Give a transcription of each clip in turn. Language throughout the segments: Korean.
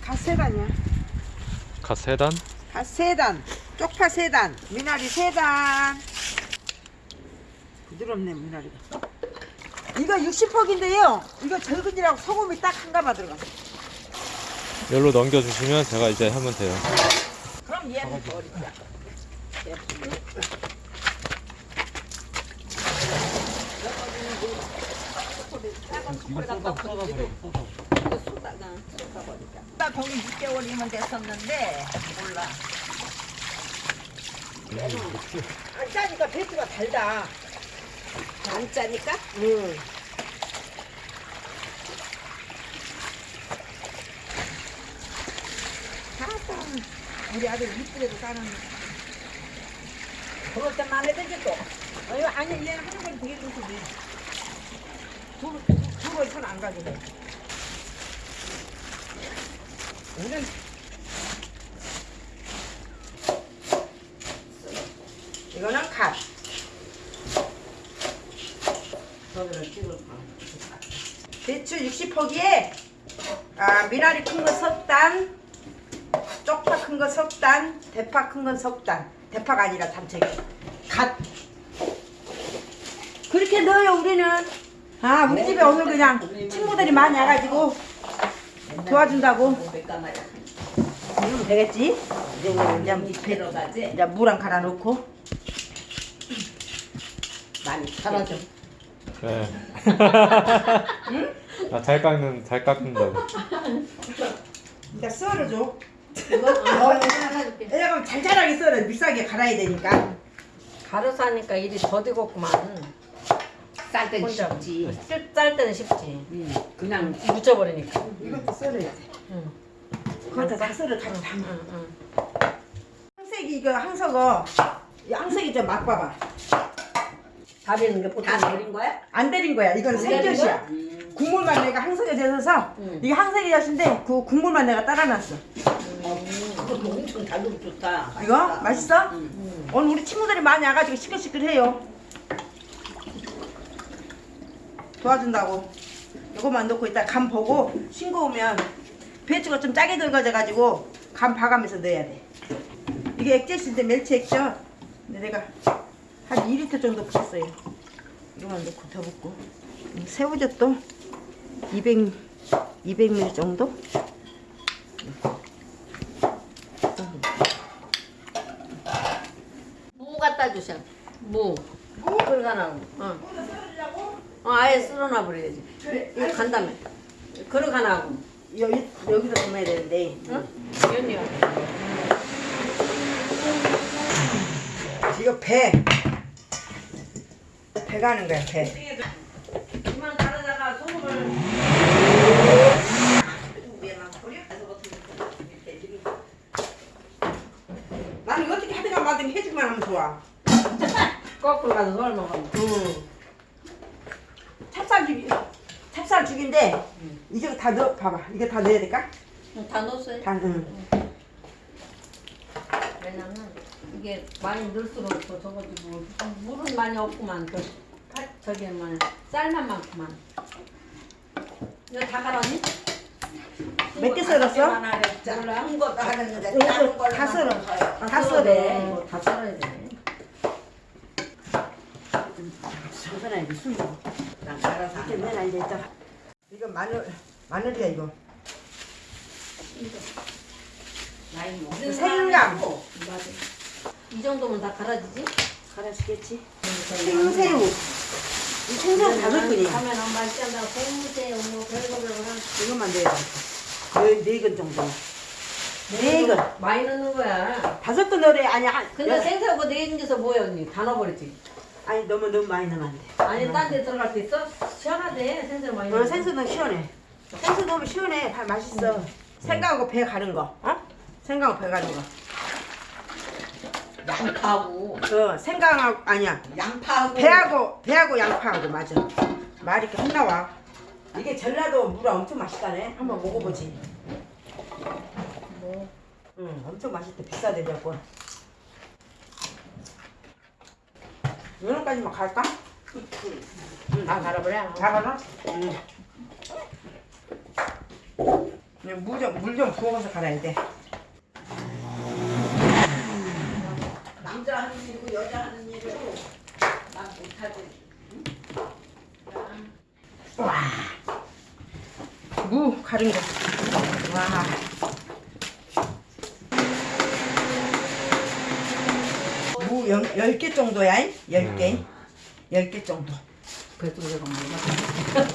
갓세단이야. 갓 세단? 갓세단. 쪽파 세단. 미나리 세단. 부드럽네 미나리가. 이거 60폭인데요. 이거 절근이라고 소금이 딱 한 가마 들어가. 열로 넘겨주시면 제가 이제 하면 돼요. 그럼 얘는 버리자. 나 거기 6개월이면 됐었는데 몰라. 안 짜니까 배추가 달다. 안 짜니까? 응. 아따, 우리 아들 이쁘게도 까는. 그럴 때만 해야지 또. 아니, 아니, 얘는 하는 건 되게 좋거든. 두, 두번 손안 가지고. 우리는 이거는 갓. 배추 60포기에 아, 미나리 큰 거 석단, 쪽파 큰 거 석단, 대파 큰 건 석단. 대파가 아니라 담채기. 갓. 그렇게 넣어요 우리는. 아 우리 집에 오늘 그냥 친구들이 많이 와가지고 도와준다고. 이러면 되겠지? 이제 배, 들어가지? 이제 물한 갈아 넣고. 많이 팔아줘. 네. 아, 잘 깎는, 잘 깎는다고. 이제 썰어줘. 이거 어, 줄게. 왜냐면 잘 자라게 썰어. 믹서기에 갈아야 되니까. 가로서 하니까 일이 더디겠구만. 쌀 때는 혼자. 쉽지. 쓸- 짤 때는 쉽지. 응. 그냥 묻혀버리니까. 이것도 썰어야 돼. 응. 그것도 다 썰어 다 다. 응, 응. 항색이 이거 항석어. 이 항색이 좀 맛봐봐. 다리는 게 보통 다 내린 거야? 안 데린 거야. 이건 생젓이야. 음. 국물만 내가 항석에 젖어서 응. 이게 항색이 젖인데 그 국물만 내가 따라놨어. 그것도 엄청 달고 좋다. 이거 맛있어? 응. 오늘 우리 친구들이 많이 와가지고 시끌시끌해요. 도와준다고. 이거만 넣고 이따 간 보고 싱거 우면 배추가 좀 짜게 들어가져가지고 간 봐가면서 넣어야 돼. 이게 액젓인데 멸치 액젓. 근데 내가 한 2리터 정도 붓었어요. 이거만 넣고 더 붓고. 음, 새우젓도 200, 200ml 정도? 무 갖다 주셔. 무. 그걸 가나. 어. 어, 아예 쓸어놔 버려야지. 이거 간다며. 하고. 여기, 여기다 담아야 되는데. 응? 연이요. 이거 배. 배 가는 거야, 배. 이만 다르다가 소금을. 나는 이거 어떻게 하든가 말든 해주기만 하면 좋아. 거꾸로 가서 손을 먹어. 응. 찹쌀죽이, 찹쌀죽인데, 이거 다 넣어, 봐봐. 이거 다 넣어야 될까? 다 넣었어요. 다, 응. 왜냐면 이게 많이 넣을수록 더 적어지고 물은 많이 없구만 그 파- 저기 뭐 쌀만 많구만 이거 다 갈았니? 몇 개 썰었어? 몰라. 큰 것도 하는데 이거 작은 걸로 다 썰어. 다 썰어. 돼 이거 다 썰어야 돼 잠깐만, 이거 술 먹어. 난 갈아서 이렇게 안 해. 내놔, 이제 있다. 이거 마늘, 마늘이야, 이거. 나이 먹는 생강. 사람이고. 맞아 이 정도면 다 갈아지지? 갈아주겠지? 생새우. 이 생새우 다섯 근이야. 하면 맛있지 않다고 생새우 뭐 별거 별거 한 이것만 넣어야 돼. 네, 네근 정도. 네 근. 많이 넣는 거야 다섯 근 넣으래. 아니, 한. 근데 여- 생새우가 네 개서 뭐야 언니 다 넣어버리지 아니, 너무, 너무 많이 넣으면 안 돼. 아니 딴 데 들어갈 때 있어? 시원하대 생새우 많이 어, 넣으면 생수 넣으면 시원해. 생수 넣으면 시원해. 다 맛있어. 생강하고 배 가는 거. 어? 생강하고 배 가는 거. 양파하고 어, 생강하고, 아니야. 양파하고 배하고, 배하고 양파하고, 맞아. 말이 이렇게 혼 나와. 이게 전라도 물아 엄청 맛있다네. 한번 먹어보지. 뭐 응, 엄청 맛있대. 비싸대, 몇 번. 면허까지만 갈까? 다 갈아버려 다 가나? 응. 물좀 부어서 갈아야 돼. 남자 하는 일이고 여자 하는 일이고 난 못하지. 와. 무 가른 거. 와. 무 10개 정도야. 10개. 10개 정도. 그래도 내가 뭐가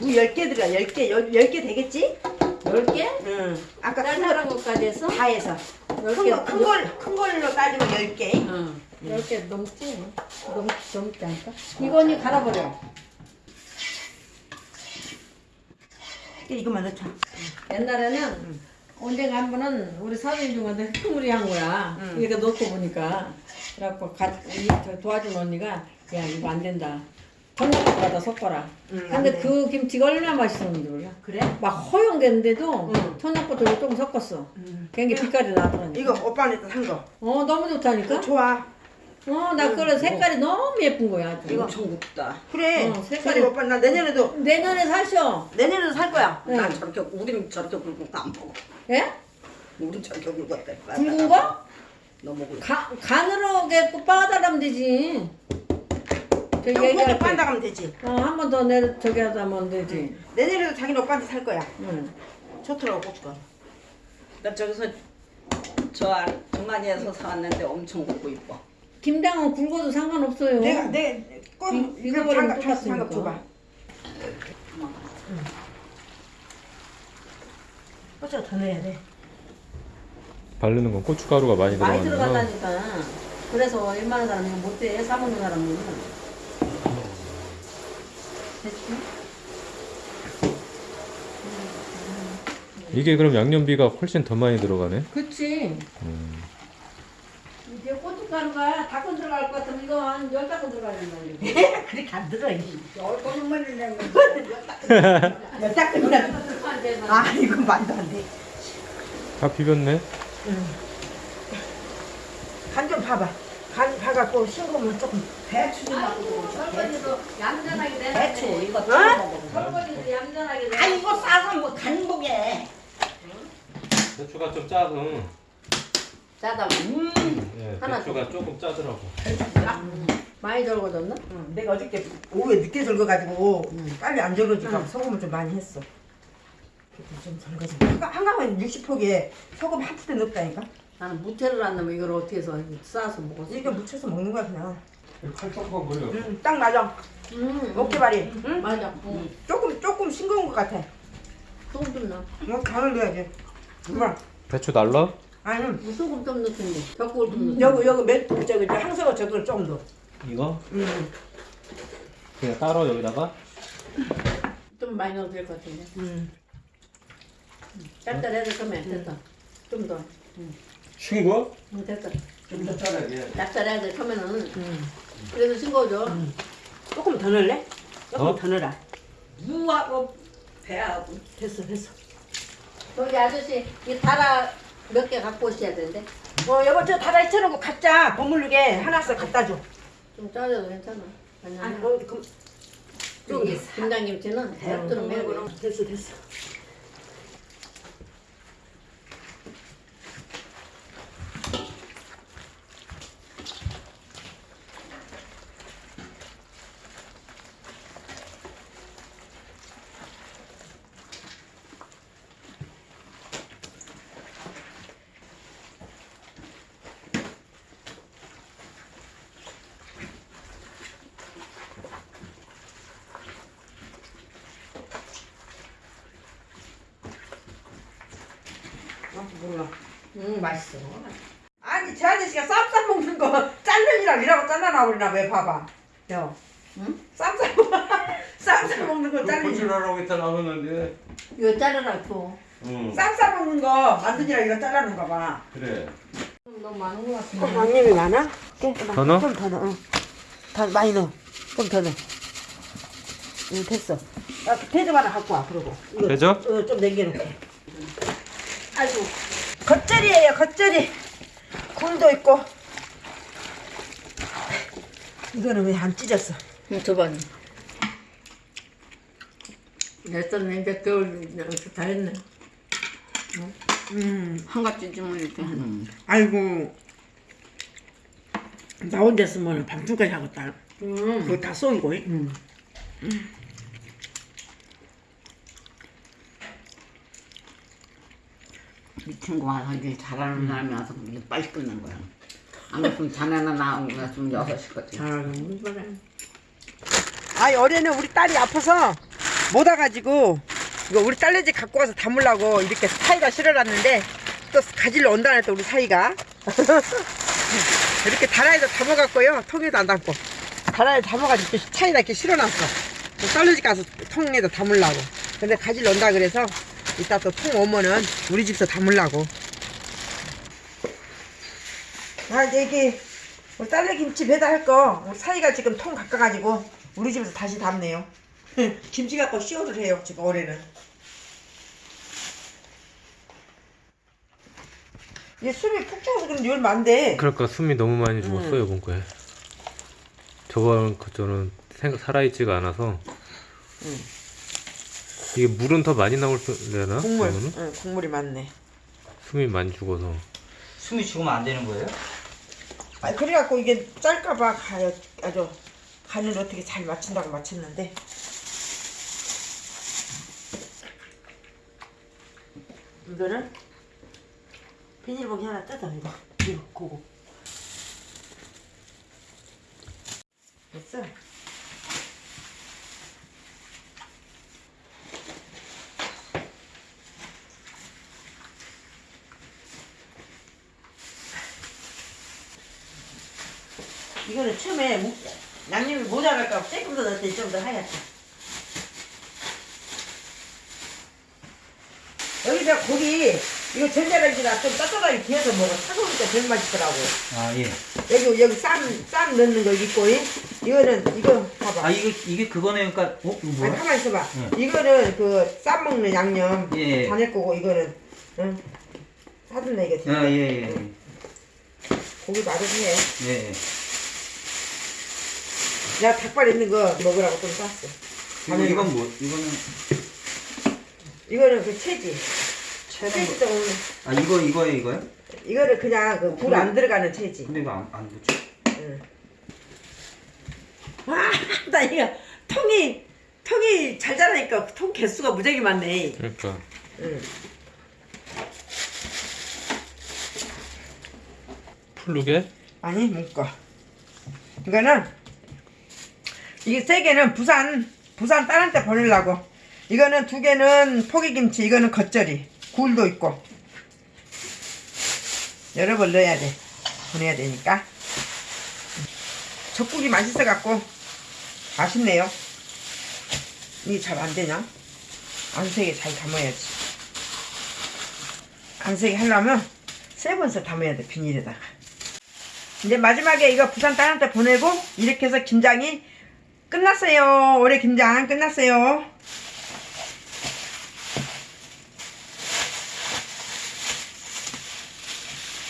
무 10개 들어가. 10개. 10 개 되겠지? 열 개? 응. 아까 거 것까지 했어? 다 해서. 열큰 개. 거, 큰 걸, 큰 걸로 따지면 10개. 응. 열개 넘지? 넘 넘지 않을까? 이거니 갈아버려. 이것만 넣자. 옛날에는 언젠가 한 번은 우리 사장님 중한테 흑물이 한 거야. 응. 이렇게 넣고 보니까 그래갖고 가, 이, 저 도와준 언니가 야 이거 안 된다. 전화번호 받아 섞어라. 응, 안 근데 돼. 그 김치가 얼마나 맛있었는지 몰라. 그래? 막 허용됐는데도 응. 천연고도 조금 섞었어. 응. 그게 빛깔이 나더라니까. 이거 오빠한테 산 거. 어 너무 좋다니까. 좋아. 어나 그래 색깔이 너무 예쁜 거야. 아주. 이거. 엄청 굽다. 그래. 어, 색깔이- 오빠 나 내년에도 내년에 사셔. 내년에도 살 거야. 응. 난 저렇게 우린 저렇게 굵은 거안 먹어. 예? 우린 저렇게 굵었대. 굵은 거? 너무 굵어. 가, 간으로 게 빠다라면 되지. 저기 때. 빤다 가면 되지. 어, 한 번 더 내 저기 하다 하면 되지. 내년에도 자기는 오빠한테 살 거야. 응. 좋더라고 고추가. 나 저기서 저 정관이에서 사왔는데 엄청 굵고 이뻐. 김장은 굵어도 상관없어요. 내가 내꽃 이- 이거 버리면 장갑 장갑 장갑 똑같으니까. 줘봐. 고추가 더 넣어야 돼. 바르는 건 고춧가루가 많이 많이 들어가는 거. 들어간다니까. 그래서 웬만한 사람은 못돼 사먹는 사람들은. 됐지? 이게 그럼 양념비가 훨씬 더 많이 들어가네. 그치. 음. 고춧가루가 다건 들어갈 것 같으면 이거 한열 다건 들어가야 된다는 거. 그렇게 안 들어. 이. 얼굴만 내면 딱 끝나. 아 이건 말도 안 돼. 다 비볐네. 간좀 봐봐. 간 봐갖고 싱거우면 조금 배추 좀 아이고 설거지도 얌전하게 배추 되는데. 이거 어? 설거지도 얌전하게 되아 이거 싸서 뭐 간복에. 배추가 좀 짜서. 짜다. 예, 하나 배추가 조금 짜더라고. 많이 절거졌나? 응, 내가 어저께 오후에 늦게 절거가지고 빨리 안 절거지니까 소금을 좀 많이 했어. 좀 절거지. 한가- 한강은 60폭에 소금 한 푸대 넣었다니까. 나는 무채를 안 넣으면 이걸 어떻게 해서 싸서 먹었어? 이거 묻혀서 먹는 거야 그냥. 칼떡한 걸려. 응, 딱 맞아. 음, 어깨발이. 응? 맞아. 응. 조금 조금 싱거운 것 같아. 소금 좀 넣어. 뭐 간을 넣어야지. 엄마. 배추 날라? 아니 소금 좀 넣든지. 젓국을 좀 넣어. 여기 여기 몇 저기 저 항서가 저걸 좀 넣어. 이거? 응. 그냥 따로 여기다가? 좀 많이 넣어도 될 것 같은데. 응. 짭짤해도 그러면 됐다. 좀 더. 싱거워? 응, 됐다. 좀 짭짤하게. 돼. 처음에는. 응. 그래도 싱거워져. 조금 더 넣을래? 조금 어? 더 넣어라. 무하고 배하고. 됐어 됐어. 저기 아저씨 이 달아 몇 개 갖고 오셔야 되는데. 어 여보 저 다다 잊혀놓고 갖자. 버무르게 하나씩 갖다 줘. 좀 짜져도 괜찮아. 아니 아니, 뭐 그, 저기 김장김치는 대역들은 매고 어, 됐어 됐어. 아, 몰라. 응 맛있어. 아니 저 아저씨가 쌈싸 먹는 거 짤면이랑 이라고 잘라나 버리나 왜 봐봐. 여. 응? 쌈싸 쌈싸 먹는 거 잘리지. 고추라고 했다 나오는데. 이거 자르라 줘. 응. 쌈싸 먹는 거 만드니라 이거 잘라는가 봐. 그래. 너무 많은 것 같은데. 양념이 많아? 더 넣어? 좀더 넣어. 응. 더 많이 넣어. 좀 더 넣어. 응 됐어. 아, 대접 하나 갖고 와 그러고. 대접? 어, 좀 남겨놓게. 아이고 겉절이에요 겉절이. 굴도 있고. 이거는 왜 안 찢었어? 응, 줘봐. 됐었네 이제 겨울 다 했네. 음, 한 가지 주문 이렇게 하는. 아이고. 나 혼자 쓰면 밤중까지 하겠다. 음. 그거 다 쏘이고. 음. 이 친구가 하길 잘하는 사람이 와서 이게 빨리 끝낸 거야. 안 그랬으면 자네나 나온 거였으면 여섯 시까지. 잘하는 거래. 아이 어제는 우리 딸이 아파서 못 와가지고 이거 우리 딸내지 갖고 가서 담으려고 이렇게 사이가 실어놨는데 또 가지러 온다네 또 우리 사이가. 이렇게 다라에다 담아갖고요. 통에도 안 담고. 다라에 담아가지고 이렇게 차에다 이렇게 실어놨어. 또 딸내지 가서 통에다 담으려고. 근데 가지러 온다 그래서 이따 또통 오면은 우리 집에서 담으려고 아 이제 이게 우리 딸내 김치 배달할 거 우리 사이가 지금 통 깎아가지고 우리 집에서 다시 담네요. 김치 갖고 씌워를 해요 지금 올해는. 얘 숨이 푹 차서 얼마 안 돼. 그러니까 숨이 너무 많이 죽었어 요 이번 거에. 저번 그 저는 생- 살아있지가 않아서. 이게 물은 더 많이 나올려나? 국물, 그러면은? 응, 국물이 많네. 숨이 많이 죽어서. 숨이 죽으면 안 되는 거예요? 아 그래갖고 이게 짤까봐 가요 아주 간을 어떻게 잘 맞춘다고 맞췄는데. 이거를 비닐봉지 하나 뜯어 이거 이거 고고 이거는 처음에 무- 양념이 모자랄까 봐 조금 더 넣었더니 좀 더 하얗다 여기다 고기 이거 전자레인지다 좀 따뜻하게 구워서 먹어 차가우니까 제일 맛있더라고 아 예. 여기 여기 쌈, 쌈 넣는 거 있고 이? 이거는 이거 봐봐 아 이게 이게 그거네 그러니까 어 이거 아니 뭐야? 가만 있어봐 응. 이거는 그 쌈 먹는 양념 예. 다낼 거고 이거는 응 사둔네 이거 아 예예 예. 고기 맛있해 예. 예. 내가 닭발 있는 거 먹으라고 좀 쌌어 이거 이건 뭐 이거는 이거는 그 채지 채지 좀아 이거 이거에 이거요? 이거는 그냥 그 불 안 들어가는 채지 근데 이거 안 안 붙죠? 응. 와, 나 이거 통이 통이 잘 자라니까 통 개수가 무지하게 많네. 그러니까. 응. 풀르게? 아니 묶어. 이거는 이게 세 개는 부산 부산 딸한테 보내려고. 이거는 두 개는 포기김치, 이거는 겉절이, 굴도 있고. 여러 번 넣어야 돼. 보내야 되니까. 젖국이 맛있어 갖고 맛있네요. 이게 잘 안 되냐? 안색에 잘 담아야지. 안색에 하려면 세 번서 담아야 돼 비닐에다가. 이제 마지막에 이거 부산 딸한테 보내고 이렇게 해서 김장이 끝났어요. 올해 김장 끝났어요.